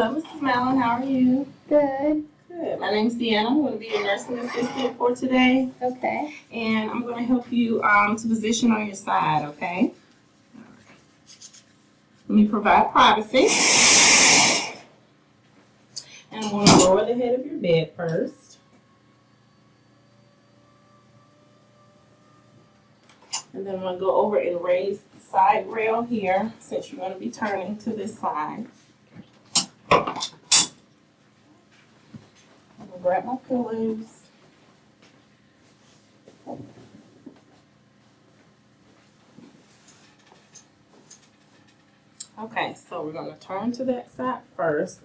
Hello, Mrs. Mallon. How are you? Good. Good. My name's Deanna. I'm going to be your nursing assistant for today, Okay. and I'm going to help you um, to position on your side. Okay. Let me provide privacy. And I'm going to lower the head of your bed first. And then I'm going to go over and raise the side rail here since you're going to be turning to this side. I'm going to grab my pillows. Okay, so we're going to turn to that side first.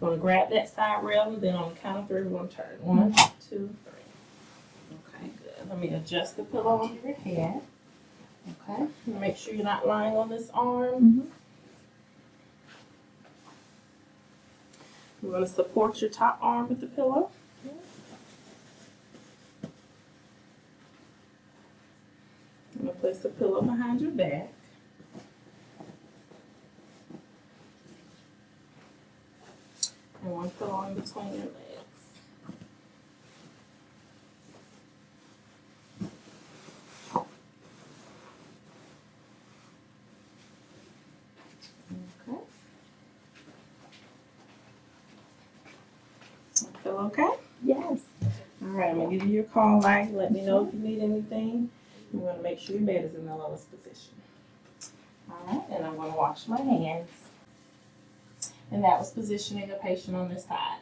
We're Going to grab that side rail, and then on the count of three, we're going to turn. One, two, three. Okay, good. Let me adjust the pillow under your head. Okay, make sure you're not lying on this arm. Mhm. We're going to support your top arm with the pillow. I'm going to place the pillow behind your back. And one pillow in between your legs. Okay. Feel okay? Yes. All right, I'm gonna give you your call light. Let me know if you need anything. I'm gonna make sure your bed is in the lowest position. All right, and I'm gonna wash my hands. And that was positioning a patient on this side.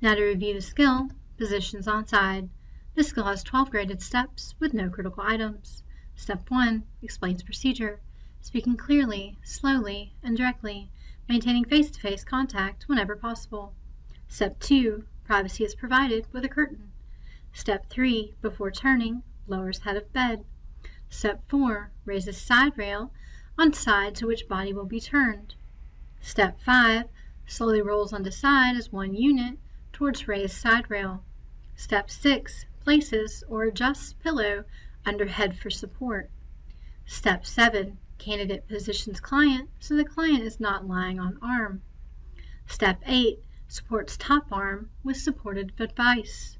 Now to review the skill, positions on side. This skill has 12 graded steps with no critical items. Step 1 explains procedure, speaking clearly, slowly, and directly, maintaining face-to-face contact whenever possible. Step 2 privacy is provided with a curtain. Step 3 before turning, lowers head of bed. Step 4 raises side rail on side to which body will be turned. Step 5 slowly rolls onto side as one unit towards raised side rail. Step 6 places or adjusts pillow under head for support. Step 7 candidate positions client so the client is not lying on arm. Step 8 supports top arm with supportive device.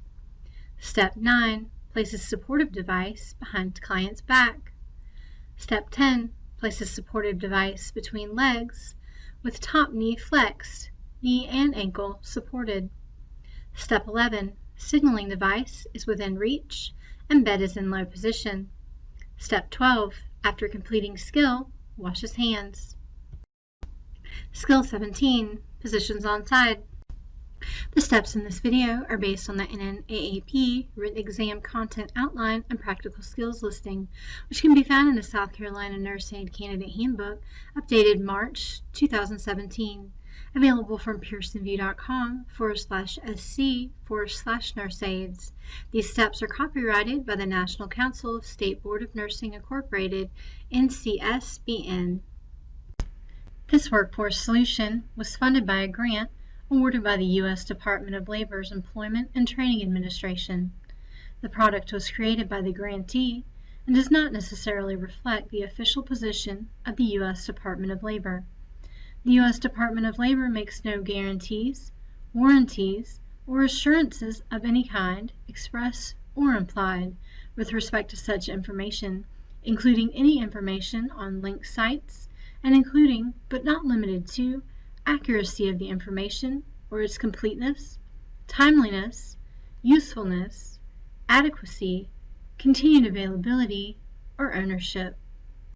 Step 9 places supportive device behind client's back. Step 10 places supportive device between legs with top knee flexed, knee and ankle supported. Step 11 signaling device is within reach and bed is in low position. Step 12 after completing skill, washes hands. Skill 17 positions on side. The steps in this video are based on the NNAAP written exam content outline and practical skills listing, which can be found in the South Carolina Nurse Aid Candidate Handbook, updated March 2017, available from pearsonvue.com forward slash sc forward slash nurse aids. These steps are copyrighted by the National Council of State Board of Nursing Incorporated, NCSBN. This workforce solution was funded by a grant awarded by the U.S. Department of Labor's Employment and Training Administration. The product was created by the grantee and does not necessarily reflect the official position of the U.S. Department of Labor. The U.S. Department of Labor makes no guarantees, warranties, or assurances of any kind, express or implied, with respect to such information, including any information on linked sites and including, but not limited to, accuracy of the information or its completeness, timeliness, usefulness, adequacy, continued availability, or ownership.